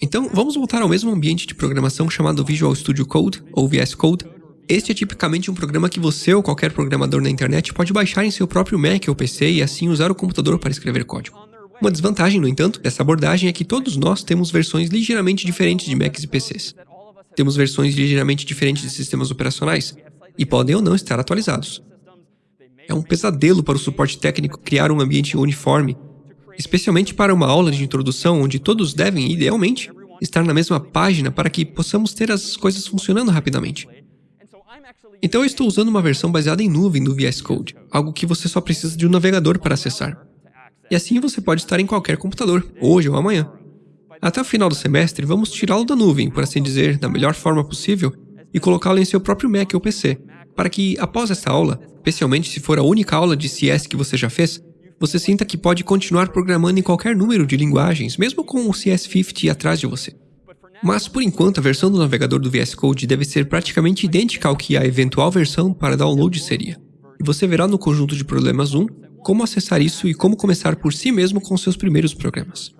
Então, vamos voltar ao mesmo ambiente de programação chamado Visual Studio Code, ou VS Code. Este é tipicamente um programa que você ou qualquer programador na internet pode baixar em seu próprio Mac ou PC e assim usar o computador para escrever código. Uma desvantagem, no entanto, dessa abordagem é que todos nós temos versões ligeiramente diferentes de Macs e PCs. Temos versões ligeiramente diferentes de sistemas operacionais e podem ou não estar atualizados. É um pesadelo para o suporte técnico criar um ambiente uniforme especialmente para uma aula de introdução onde todos devem, idealmente, estar na mesma página para que possamos ter as coisas funcionando rapidamente. Então eu estou usando uma versão baseada em nuvem do VS Code, algo que você só precisa de um navegador para acessar. E assim você pode estar em qualquer computador, hoje ou amanhã. Até o final do semestre, vamos tirá-lo da nuvem, por assim dizer, da melhor forma possível, e colocá-lo em seu próprio Mac ou PC, para que, após esta aula, especialmente se for a única aula de CS que você já fez, você sinta que pode continuar programando em qualquer número de linguagens, mesmo com o CS50 atrás de você. Mas, por enquanto, a versão do navegador do VS Code deve ser praticamente idêntica ao que a eventual versão para download seria. E você verá no conjunto de problemas 1 como acessar isso e como começar por si mesmo com seus primeiros programas.